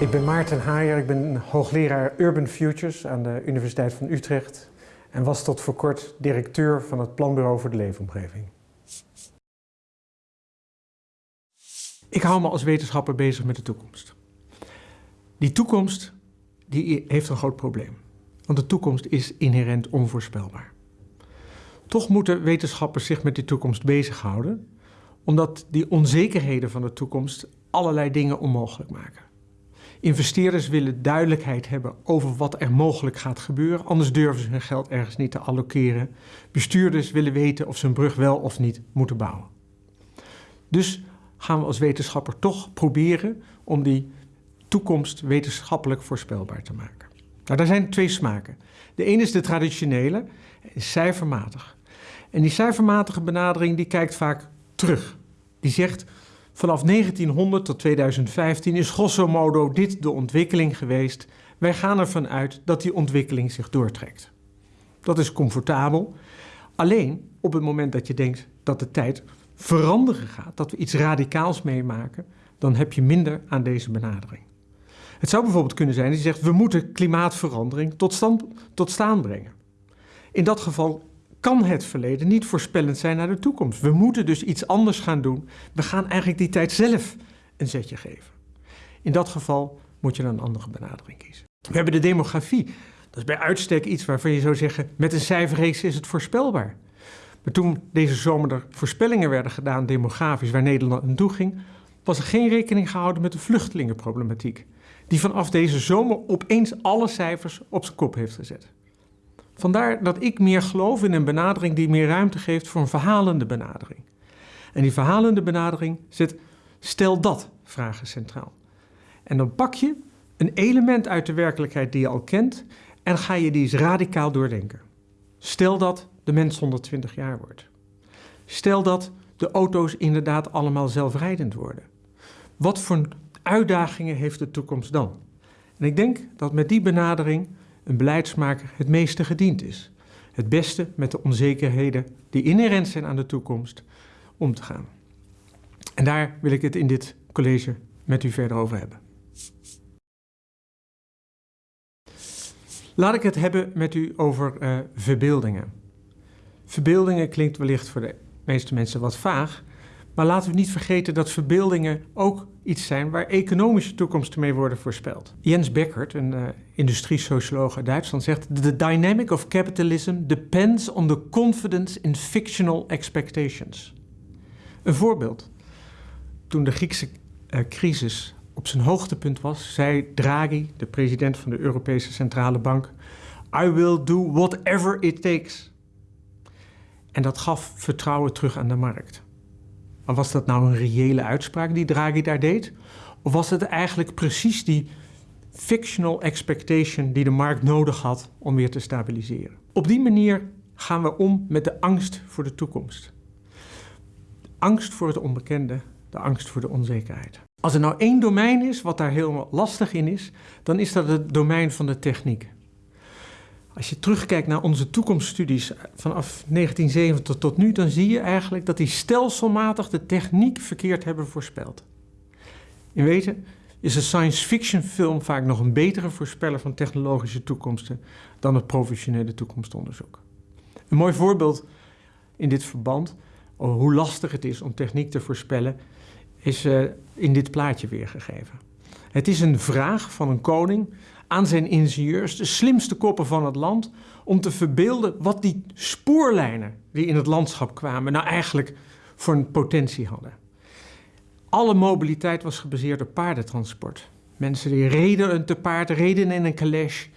Ik ben Maarten Haaier, ik ben hoogleraar Urban Futures aan de Universiteit van Utrecht en was tot voor kort directeur van het Planbureau voor de Leefomgeving. Ik hou me als wetenschapper bezig met de toekomst. Die toekomst die heeft een groot probleem, want de toekomst is inherent onvoorspelbaar. Toch moeten wetenschappers zich met die toekomst bezighouden, omdat die onzekerheden van de toekomst allerlei dingen onmogelijk maken. Investeerders willen duidelijkheid hebben over wat er mogelijk gaat gebeuren, anders durven ze hun geld ergens niet te allokeren. Bestuurders willen weten of ze een brug wel of niet moeten bouwen. Dus gaan we als wetenschapper toch proberen om die toekomst wetenschappelijk voorspelbaar te maken. Nou, daar zijn twee smaken. De ene is de traditionele, cijfermatig. En die cijfermatige benadering die kijkt vaak terug. Die zegt, vanaf 1900 tot 2015 is grosso modo dit de ontwikkeling geweest. Wij gaan ervan uit dat die ontwikkeling zich doortrekt. Dat is comfortabel. Alleen op het moment dat je denkt dat de tijd veranderen gaat, dat we iets radicaals meemaken, dan heb je minder aan deze benadering. Het zou bijvoorbeeld kunnen zijn dat je zegt, we moeten klimaatverandering tot, stand, tot staan brengen. In dat geval kan het verleden niet voorspellend zijn naar de toekomst. We moeten dus iets anders gaan doen. We gaan eigenlijk die tijd zelf een zetje geven. In dat geval moet je dan een andere benadering kiezen. We hebben de demografie. Dat is bij uitstek iets waarvan je zou zeggen, met een cijferreeks is het voorspelbaar. Maar toen deze zomer er voorspellingen werden gedaan demografisch waar Nederland naartoe ging, was er geen rekening gehouden met de vluchtelingenproblematiek, die vanaf deze zomer opeens alle cijfers op zijn kop heeft gezet. Vandaar dat ik meer geloof in een benadering die meer ruimte geeft voor een verhalende benadering. En die verhalende benadering zet stel dat vragen centraal. En dan pak je een element uit de werkelijkheid die je al kent en ga je die eens radicaal doordenken. Stel dat de mens 120 jaar wordt. Stel dat de auto's inderdaad allemaal zelfrijdend worden. Wat voor uitdagingen heeft de toekomst dan? En ik denk dat met die benadering een beleidsmaker het meeste gediend is. Het beste met de onzekerheden die inherent zijn aan de toekomst om te gaan. En daar wil ik het in dit college met u verder over hebben. Laat ik het hebben met u over uh, verbeeldingen. Verbeeldingen klinkt wellicht voor de meeste mensen wat vaag, maar laten we niet vergeten dat verbeeldingen ook iets zijn waar economische toekomsten mee worden voorspeld. Jens Beckert, een uh, industriesocioloog uit Duitsland, zegt: The dynamic of capitalism depends on the confidence in fictional expectations. Een voorbeeld. Toen de Griekse uh, crisis op zijn hoogtepunt was, zei Draghi, de president van de Europese Centrale Bank: I will do whatever it takes. En dat gaf vertrouwen terug aan de markt. Maar was dat nou een reële uitspraak die Draghi daar deed? Of was het eigenlijk precies die fictional expectation die de markt nodig had om weer te stabiliseren? Op die manier gaan we om met de angst voor de toekomst. Angst voor het onbekende, de angst voor de onzekerheid. Als er nou één domein is wat daar heel lastig in is, dan is dat het domein van de techniek. Als je terugkijkt naar onze toekomststudies vanaf 1970 tot nu, dan zie je eigenlijk dat die stelselmatig de techniek verkeerd hebben voorspeld. In weten is een science fiction film vaak nog een betere voorspeller van technologische toekomsten dan het professionele toekomstonderzoek. Een mooi voorbeeld in dit verband hoe lastig het is om techniek te voorspellen, is uh, in dit plaatje weergegeven. Het is een vraag van een koning aan zijn ingenieurs, de slimste koppen van het land, om te verbeelden wat die spoorlijnen die in het landschap kwamen nou eigenlijk voor een potentie hadden. Alle mobiliteit was gebaseerd op paardentransport. Mensen die reden te paard, reden in een calèche,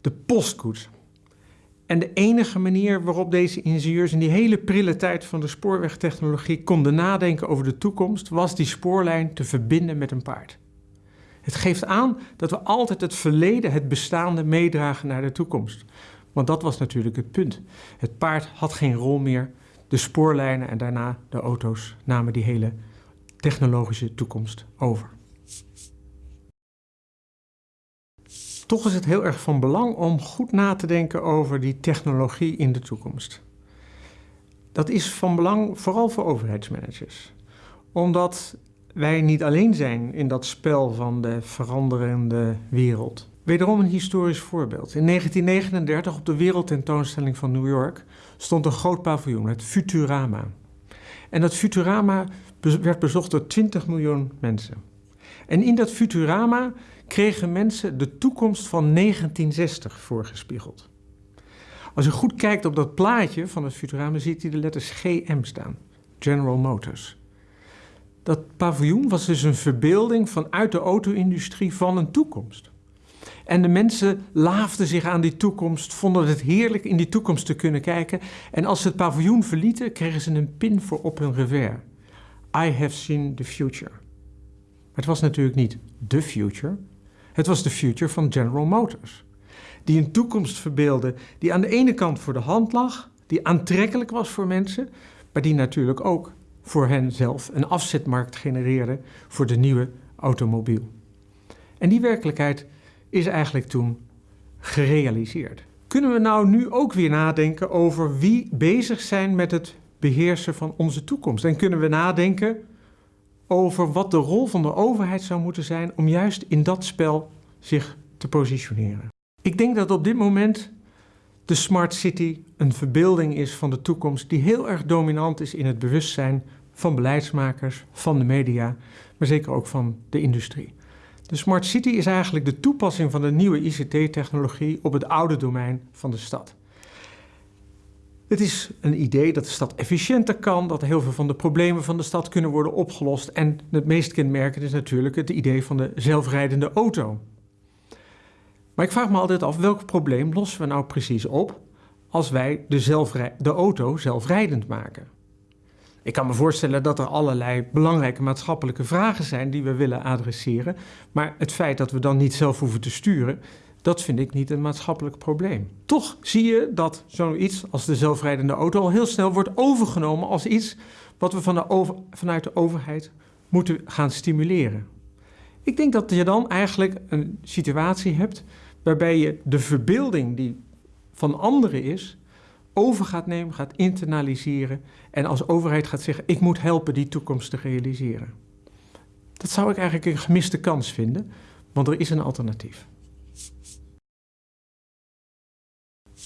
de postkoets. En de enige manier waarop deze ingenieurs in die hele prille tijd van de spoorwegtechnologie konden nadenken over de toekomst, was die spoorlijn te verbinden met een paard. Het geeft aan dat we altijd het verleden, het bestaande, meedragen naar de toekomst. Want dat was natuurlijk het punt. Het paard had geen rol meer. De spoorlijnen en daarna de auto's namen die hele technologische toekomst over. Toch is het heel erg van belang om goed na te denken over die technologie in de toekomst. Dat is van belang vooral voor overheidsmanagers. Omdat wij niet alleen zijn in dat spel van de veranderende wereld. Wederom een historisch voorbeeld. In 1939 op de Wereldtentoonstelling van New York stond een groot paviljoen, het Futurama. En dat Futurama werd bezocht door 20 miljoen mensen. En in dat Futurama kregen mensen de toekomst van 1960 voorgespiegeld. Als u goed kijkt op dat plaatje van het Futurama, ziet u de letters GM staan. General Motors. Dat paviljoen was dus een verbeelding vanuit de auto-industrie van een toekomst. En de mensen laafden zich aan die toekomst, vonden het heerlijk in die toekomst te kunnen kijken. En als ze het paviljoen verlieten, kregen ze een pin voor op hun revers. I have seen the future. Het was natuurlijk niet the future. Het was de future van General Motors. Die een toekomst verbeelde die aan de ene kant voor de hand lag, die aantrekkelijk was voor mensen, maar die natuurlijk ook voor hen zelf een afzetmarkt genereerde voor de nieuwe automobiel. En die werkelijkheid is eigenlijk toen gerealiseerd. Kunnen we nou nu ook weer nadenken over wie bezig zijn met het beheersen van onze toekomst? En kunnen we nadenken over wat de rol van de overheid zou moeten zijn om juist in dat spel zich te positioneren? Ik denk dat op dit moment de smart city een verbeelding is van de toekomst die heel erg dominant is in het bewustzijn van beleidsmakers, van de media, maar zeker ook van de industrie. De smart city is eigenlijk de toepassing van de nieuwe ICT-technologie op het oude domein van de stad. Het is een idee dat de stad efficiënter kan, dat heel veel van de problemen van de stad kunnen worden opgelost. En het meest kenmerkend is natuurlijk het idee van de zelfrijdende auto. Maar ik vraag me altijd af, welk probleem lossen we nou precies op als wij de, de auto zelfrijdend maken? Ik kan me voorstellen dat er allerlei belangrijke maatschappelijke vragen zijn die we willen adresseren. Maar het feit dat we dan niet zelf hoeven te sturen, dat vind ik niet een maatschappelijk probleem. Toch zie je dat zoiets als de zelfrijdende auto al heel snel wordt overgenomen als iets wat we van de vanuit de overheid moeten gaan stimuleren. Ik denk dat je dan eigenlijk een situatie hebt waarbij je de verbeelding die van anderen is, over gaat nemen, gaat internaliseren en als overheid gaat zeggen, ik moet helpen die toekomst te realiseren. Dat zou ik eigenlijk een gemiste kans vinden, want er is een alternatief.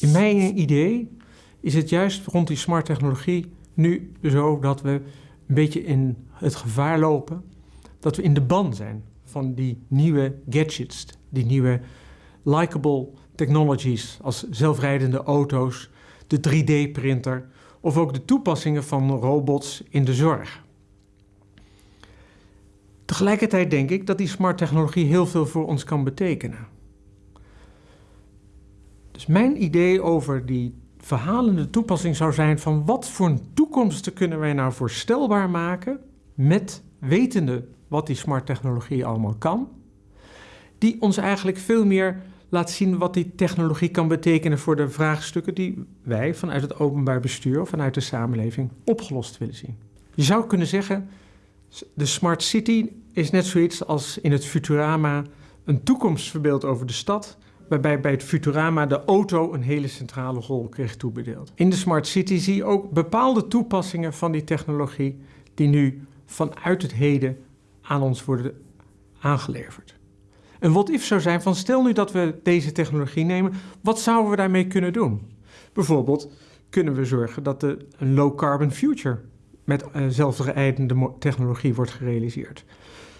In mijn idee is het juist rond die smart technologie nu zo dat we een beetje in het gevaar lopen dat we in de ban zijn van die nieuwe gadgets, die nieuwe likable technologies als zelfrijdende auto's, de 3D-printer of ook de toepassingen van robots in de zorg. Tegelijkertijd denk ik dat die smart technologie heel veel voor ons kan betekenen. Dus mijn idee over die verhalende toepassing zou zijn van wat voor een toekomst kunnen wij nou voorstelbaar maken met wetende wat die smart technologie allemaal kan, die ons eigenlijk veel meer laat zien wat die technologie kan betekenen voor de vraagstukken die wij vanuit het openbaar bestuur of vanuit de samenleving opgelost willen zien. Je zou kunnen zeggen, de smart city is net zoiets als in het Futurama een toekomstverbeeld over de stad, waarbij bij het Futurama de auto een hele centrale rol kreeg toebedeeld. In de smart city zie je ook bepaalde toepassingen van die technologie die nu vanuit het heden aan ons worden aangeleverd. Een what-if zou zijn van stel nu dat we deze technologie nemen, wat zouden we daarmee kunnen doen? Bijvoorbeeld kunnen we zorgen dat de, een low-carbon future met uh, zelfrijdende technologie wordt gerealiseerd.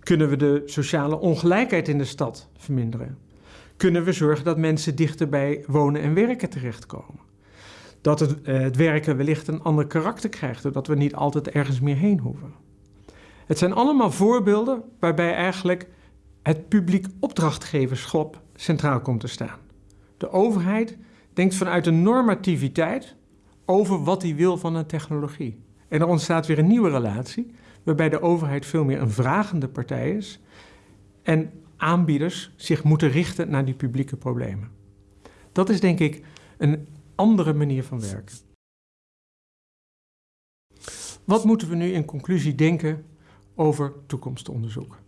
Kunnen we de sociale ongelijkheid in de stad verminderen? Kunnen we zorgen dat mensen dichter bij wonen en werken terechtkomen? Dat het, uh, het werken wellicht een ander karakter krijgt, doordat we niet altijd ergens meer heen hoeven. Het zijn allemaal voorbeelden waarbij eigenlijk het publiek opdrachtgeverschap centraal komt te staan. De overheid denkt vanuit een normativiteit over wat hij wil van een technologie. En er ontstaat weer een nieuwe relatie, waarbij de overheid veel meer een vragende partij is en aanbieders zich moeten richten naar die publieke problemen. Dat is denk ik een andere manier van werken. Wat moeten we nu in conclusie denken over toekomstonderzoek?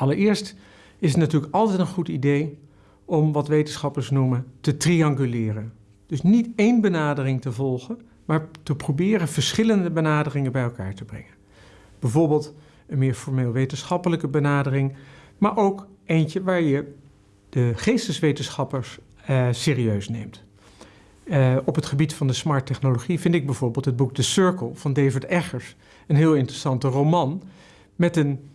Allereerst is het natuurlijk altijd een goed idee om wat wetenschappers noemen te trianguleren. Dus niet één benadering te volgen, maar te proberen verschillende benaderingen bij elkaar te brengen. Bijvoorbeeld een meer formeel wetenschappelijke benadering, maar ook eentje waar je de geesteswetenschappers uh, serieus neemt. Uh, op het gebied van de smart technologie vind ik bijvoorbeeld het boek The Circle van David Eggers een heel interessante roman met een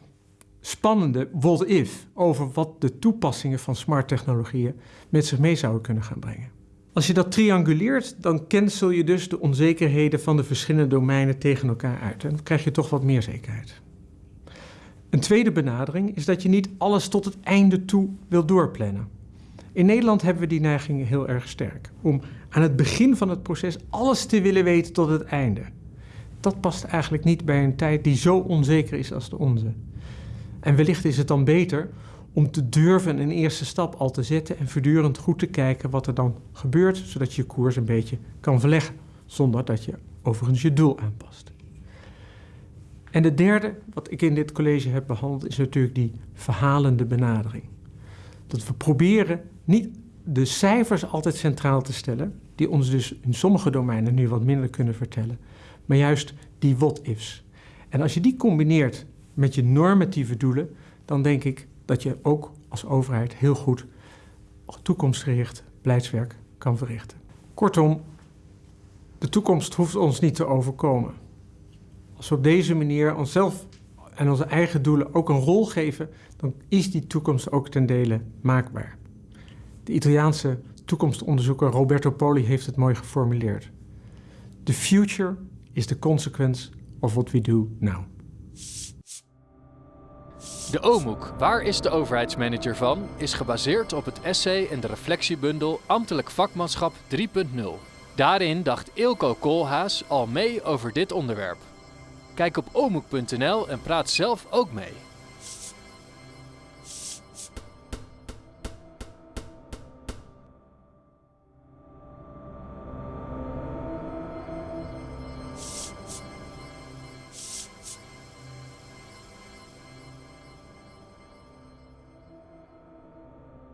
spannende what if over wat de toepassingen van smart technologieën met zich mee zouden kunnen gaan brengen. Als je dat trianguleert, dan cancel je dus de onzekerheden van de verschillende domeinen tegen elkaar uit. En dan krijg je toch wat meer zekerheid. Een tweede benadering is dat je niet alles tot het einde toe wil doorplannen. In Nederland hebben we die neiging heel erg sterk. Om aan het begin van het proces alles te willen weten tot het einde. Dat past eigenlijk niet bij een tijd die zo onzeker is als de onze. En wellicht is het dan beter om te durven een eerste stap al te zetten en voortdurend goed te kijken wat er dan gebeurt, zodat je je koers een beetje kan verleggen, zonder dat je overigens je doel aanpast. En de derde, wat ik in dit college heb behandeld, is natuurlijk die verhalende benadering. Dat we proberen niet de cijfers altijd centraal te stellen, die ons dus in sommige domeinen nu wat minder kunnen vertellen, maar juist die what-ifs. En als je die combineert met je normatieve doelen, dan denk ik dat je ook als overheid heel goed toekomstgericht beleidswerk kan verrichten. Kortom, de toekomst hoeft ons niet te overkomen. Als we op deze manier onszelf en onze eigen doelen ook een rol geven, dan is die toekomst ook ten dele maakbaar. De Italiaanse toekomstonderzoeker Roberto Poli heeft het mooi geformuleerd. The future is the consequence of what we do now. De OMOEK, Waar is de overheidsmanager van, is gebaseerd op het essay en de reflectiebundel Ambtelijk Vakmanschap 3.0. Daarin dacht Ilko Koolhaas al mee over dit onderwerp. Kijk op omoek.nl en praat zelf ook mee.